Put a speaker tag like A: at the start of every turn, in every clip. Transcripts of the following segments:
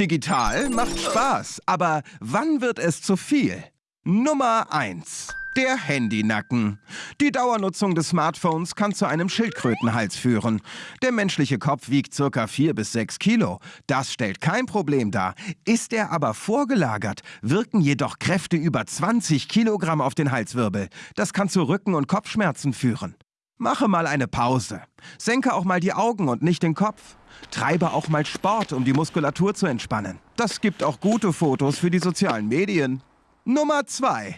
A: Digital macht Spaß, aber wann wird es zu viel? Nummer 1. Der Handynacken. Die Dauernutzung des Smartphones kann zu einem Schildkrötenhals führen. Der menschliche Kopf wiegt ca. 4 bis 6 Kilo. Das stellt kein Problem dar. Ist er aber vorgelagert, wirken jedoch Kräfte über 20 Kilogramm auf den Halswirbel. Das kann zu Rücken- und Kopfschmerzen führen. Mache mal eine Pause. Senke auch mal die Augen und nicht den Kopf. Treibe auch mal Sport, um die Muskulatur zu entspannen. Das gibt auch gute Fotos für die sozialen Medien. Nummer 2.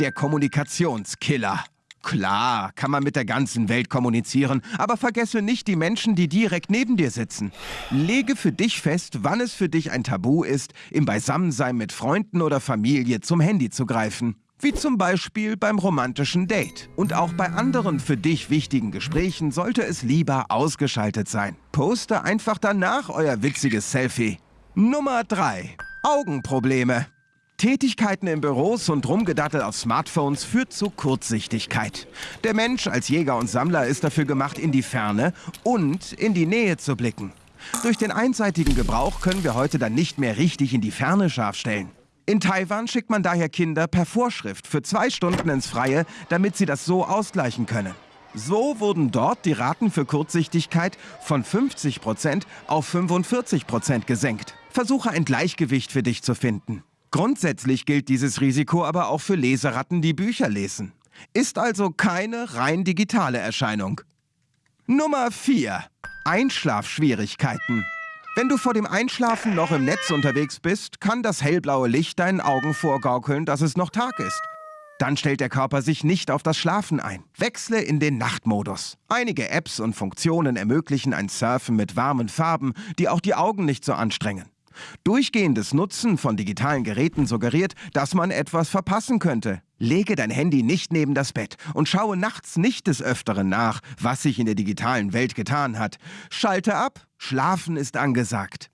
A: Der Kommunikationskiller. Klar, kann man mit der ganzen Welt kommunizieren, aber vergesse nicht die Menschen, die direkt neben dir sitzen. Lege für dich fest, wann es für dich ein Tabu ist, im Beisammensein mit Freunden oder Familie zum Handy zu greifen. Wie zum Beispiel beim romantischen Date. Und auch bei anderen für dich wichtigen Gesprächen sollte es lieber ausgeschaltet sein. Poste einfach danach euer witziges Selfie. Nummer 3. Augenprobleme. Tätigkeiten in Büros und Rumgedattel auf Smartphones führt zu Kurzsichtigkeit. Der Mensch als Jäger und Sammler ist dafür gemacht, in die Ferne und in die Nähe zu blicken. Durch den einseitigen Gebrauch können wir heute dann nicht mehr richtig in die Ferne scharf stellen. In Taiwan schickt man daher Kinder per Vorschrift für zwei Stunden ins Freie, damit sie das so ausgleichen können. So wurden dort die Raten für Kurzsichtigkeit von 50% auf 45% gesenkt. Versuche ein Gleichgewicht für dich zu finden. Grundsätzlich gilt dieses Risiko aber auch für Leseratten, die Bücher lesen. Ist also keine rein digitale Erscheinung. Nummer 4. Einschlafschwierigkeiten. Wenn du vor dem Einschlafen noch im Netz unterwegs bist, kann das hellblaue Licht deinen Augen vorgaukeln, dass es noch Tag ist. Dann stellt der Körper sich nicht auf das Schlafen ein. Wechsle in den Nachtmodus. Einige Apps und Funktionen ermöglichen ein Surfen mit warmen Farben, die auch die Augen nicht so anstrengen. Durchgehendes Nutzen von digitalen Geräten suggeriert, dass man etwas verpassen könnte. Lege dein Handy nicht neben das Bett und schaue nachts nicht des Öfteren nach, was sich in der digitalen Welt getan hat. Schalte ab, schlafen ist angesagt.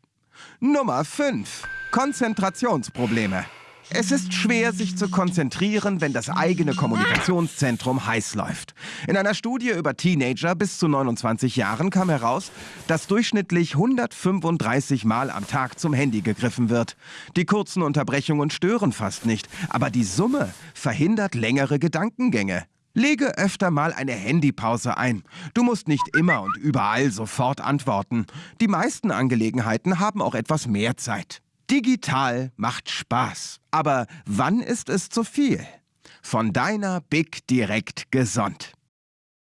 A: Nummer 5. Konzentrationsprobleme. Es ist schwer, sich zu konzentrieren, wenn das eigene Kommunikationszentrum heiß läuft. In einer Studie über Teenager bis zu 29 Jahren kam heraus, dass durchschnittlich 135 Mal am Tag zum Handy gegriffen wird. Die kurzen Unterbrechungen stören fast nicht, aber die Summe verhindert längere Gedankengänge. Lege öfter mal eine Handypause ein. Du musst nicht immer und überall sofort antworten. Die meisten Angelegenheiten haben auch etwas mehr Zeit. Digital macht Spaß. Aber wann ist es zu viel? Von deiner Big Direkt gesund.